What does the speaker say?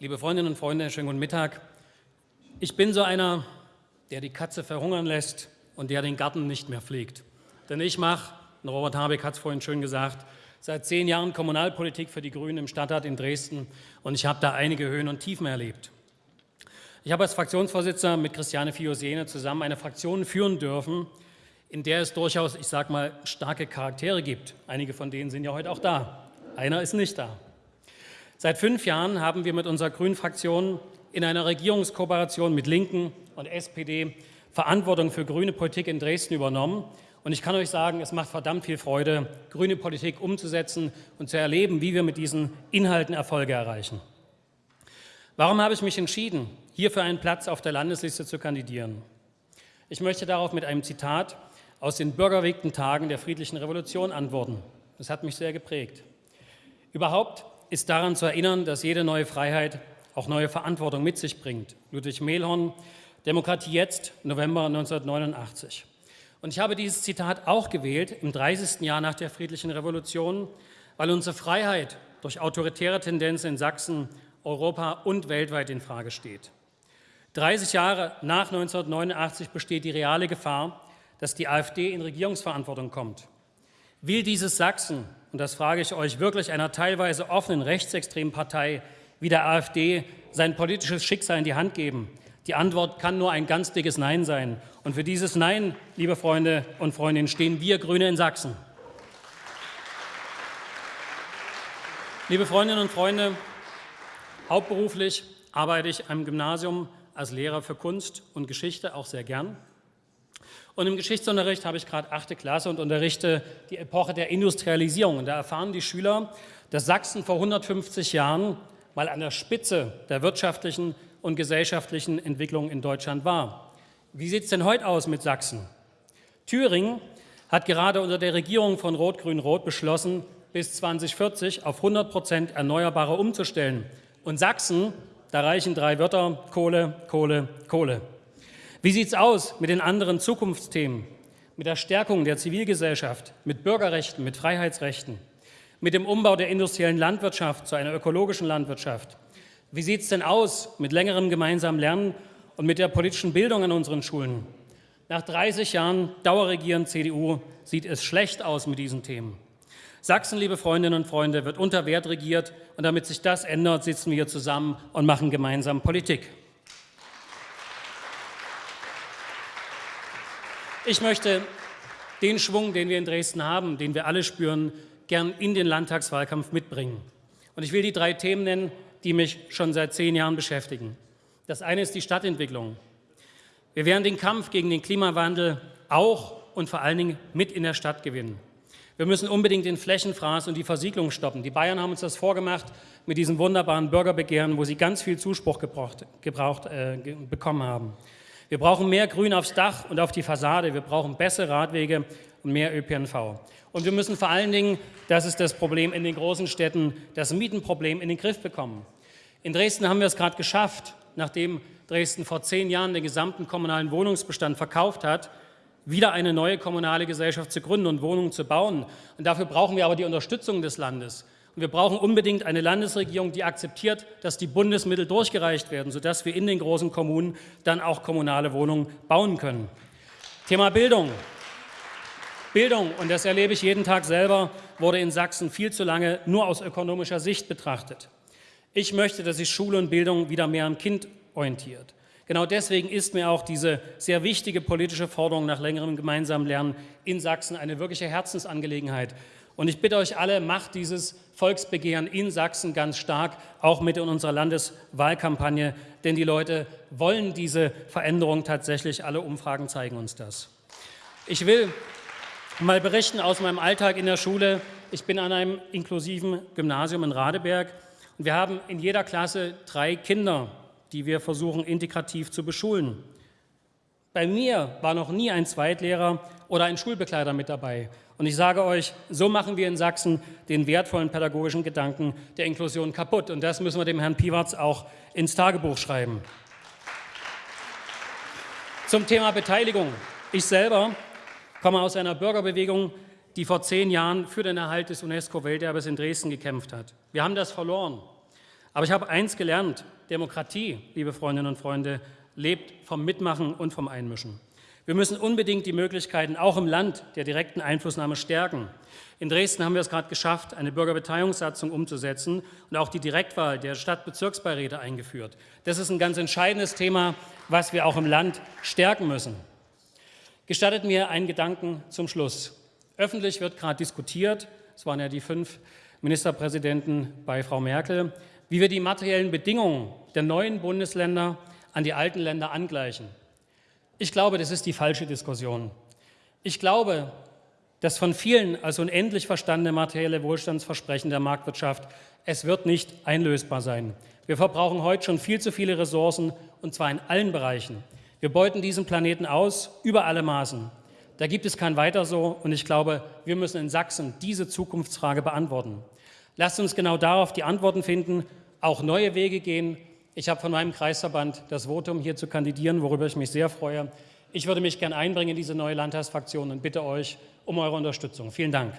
Liebe Freundinnen und Freunde, schönen guten Mittag. Ich bin so einer, der die Katze verhungern lässt und der den Garten nicht mehr pflegt. Denn ich mache, Robert Habeck hat es vorhin schön gesagt, seit zehn Jahren Kommunalpolitik für die Grünen im Stadtrat in Dresden und ich habe da einige Höhen und Tiefen erlebt. Ich habe als Fraktionsvorsitzender mit Christiane Fiosene zusammen eine Fraktion führen dürfen, in der es durchaus, ich sage mal, starke Charaktere gibt. Einige von denen sind ja heute auch da. Einer ist nicht da. Seit fünf Jahren haben wir mit unserer Grünen-Fraktion in einer Regierungskooperation mit Linken und SPD Verantwortung für grüne Politik in Dresden übernommen. Und ich kann euch sagen, es macht verdammt viel Freude, grüne Politik umzusetzen und zu erleben, wie wir mit diesen Inhalten Erfolge erreichen. Warum habe ich mich entschieden, hier für einen Platz auf der Landesliste zu kandidieren? Ich möchte darauf mit einem Zitat aus den bürgerwegten Tagen der friedlichen Revolution antworten. Das hat mich sehr geprägt. Überhaupt ist daran zu erinnern, dass jede neue Freiheit auch neue Verantwortung mit sich bringt. Ludwig Mehlhorn, Demokratie jetzt, November 1989. Und ich habe dieses Zitat auch gewählt im 30. Jahr nach der friedlichen Revolution, weil unsere Freiheit durch autoritäre Tendenzen in Sachsen, Europa und weltweit in Frage steht. 30 Jahre nach 1989 besteht die reale Gefahr, dass die AfD in Regierungsverantwortung kommt. Will dieses Sachsen und das frage ich euch wirklich, einer teilweise offenen rechtsextremen Partei wie der AfD sein politisches Schicksal in die Hand geben? Die Antwort kann nur ein ganz dickes Nein sein. Und für dieses Nein, liebe Freunde und Freundinnen, stehen wir Grüne in Sachsen. Liebe Freundinnen und Freunde, hauptberuflich arbeite ich am Gymnasium als Lehrer für Kunst und Geschichte, auch sehr gern. Und im Geschichtsunterricht habe ich gerade achte Klasse und unterrichte die Epoche der Industrialisierung. Und da erfahren die Schüler, dass Sachsen vor 150 Jahren mal an der Spitze der wirtschaftlichen und gesellschaftlichen Entwicklung in Deutschland war. Wie sieht es denn heute aus mit Sachsen? Thüringen hat gerade unter der Regierung von Rot-Grün-Rot beschlossen, bis 2040 auf 100 Prozent Erneuerbare umzustellen. Und Sachsen, da reichen drei Wörter, Kohle, Kohle, Kohle. Wie sieht es aus mit den anderen Zukunftsthemen, mit der Stärkung der Zivilgesellschaft, mit Bürgerrechten, mit Freiheitsrechten, mit dem Umbau der industriellen Landwirtschaft zu einer ökologischen Landwirtschaft? Wie sieht es denn aus mit längerem gemeinsamen Lernen und mit der politischen Bildung an unseren Schulen? Nach 30 Jahren Dauerregieren CDU sieht es schlecht aus mit diesen Themen. Sachsen, liebe Freundinnen und Freunde, wird unter Wert regiert und damit sich das ändert, sitzen wir hier zusammen und machen gemeinsam Politik. Ich möchte den Schwung, den wir in Dresden haben, den wir alle spüren, gern in den Landtagswahlkampf mitbringen. Und ich will die drei Themen nennen, die mich schon seit zehn Jahren beschäftigen. Das eine ist die Stadtentwicklung. Wir werden den Kampf gegen den Klimawandel auch und vor allen Dingen mit in der Stadt gewinnen. Wir müssen unbedingt den Flächenfraß und die Versiegelung stoppen. Die Bayern haben uns das vorgemacht mit diesem wunderbaren Bürgerbegehren, wo sie ganz viel Zuspruch gebraucht, gebraucht äh, bekommen haben. Wir brauchen mehr Grün aufs Dach und auf die Fassade. Wir brauchen bessere Radwege und mehr ÖPNV. Und wir müssen vor allen Dingen, das ist das Problem in den großen Städten, das Mietenproblem in den Griff bekommen. In Dresden haben wir es gerade geschafft, nachdem Dresden vor zehn Jahren den gesamten kommunalen Wohnungsbestand verkauft hat, wieder eine neue kommunale Gesellschaft zu gründen und Wohnungen zu bauen. Und dafür brauchen wir aber die Unterstützung des Landes. Und wir brauchen unbedingt eine Landesregierung, die akzeptiert, dass die Bundesmittel durchgereicht werden, sodass wir in den großen Kommunen dann auch kommunale Wohnungen bauen können. Thema Bildung. Bildung, und das erlebe ich jeden Tag selber, wurde in Sachsen viel zu lange nur aus ökonomischer Sicht betrachtet. Ich möchte, dass sich Schule und Bildung wieder mehr am Kind orientiert. Genau deswegen ist mir auch diese sehr wichtige politische Forderung nach längerem gemeinsamen Lernen in Sachsen eine wirkliche Herzensangelegenheit. Und ich bitte euch alle, macht dieses Volksbegehren in Sachsen ganz stark, auch mit in unserer Landeswahlkampagne, denn die Leute wollen diese Veränderung tatsächlich. Alle Umfragen zeigen uns das. Ich will mal berichten aus meinem Alltag in der Schule. Ich bin an einem inklusiven Gymnasium in Radeberg und wir haben in jeder Klasse drei Kinder, die wir versuchen integrativ zu beschulen. Bei mir war noch nie ein Zweitlehrer oder ein Schulbegleiter mit dabei. Und ich sage euch, so machen wir in Sachsen den wertvollen pädagogischen Gedanken der Inklusion kaputt. Und das müssen wir dem Herrn Piwarz auch ins Tagebuch schreiben. Zum Thema Beteiligung. Ich selber komme aus einer Bürgerbewegung, die vor zehn Jahren für den Erhalt des UNESCO-Welterbes in Dresden gekämpft hat. Wir haben das verloren. Aber ich habe eins gelernt, Demokratie, liebe Freundinnen und Freunde, lebt vom Mitmachen und vom Einmischen. Wir müssen unbedingt die Möglichkeiten auch im Land der direkten Einflussnahme stärken. In Dresden haben wir es gerade geschafft, eine Bürgerbeteiligungssatzung umzusetzen und auch die Direktwahl der Stadtbezirksbeiräte eingeführt. Das ist ein ganz entscheidendes Thema, was wir auch im Land stärken müssen. Gestattet mir einen Gedanken zum Schluss. Öffentlich wird gerade diskutiert, es waren ja die fünf Ministerpräsidenten bei Frau Merkel, wie wir die materiellen Bedingungen der neuen Bundesländer an die alten Länder angleichen. Ich glaube, das ist die falsche Diskussion. Ich glaube, das von vielen als unendlich verstandene materielle Wohlstandsversprechen der Marktwirtschaft, es wird nicht einlösbar sein. Wir verbrauchen heute schon viel zu viele Ressourcen, und zwar in allen Bereichen. Wir beuten diesen Planeten aus, über alle Maßen. Da gibt es kein Weiter so, und ich glaube, wir müssen in Sachsen diese Zukunftsfrage beantworten. Lasst uns genau darauf die Antworten finden, auch neue Wege gehen. Ich habe von meinem Kreisverband das Votum, hier zu kandidieren, worüber ich mich sehr freue. Ich würde mich gern einbringen in diese neue Landtagsfraktion und bitte euch um eure Unterstützung. Vielen Dank.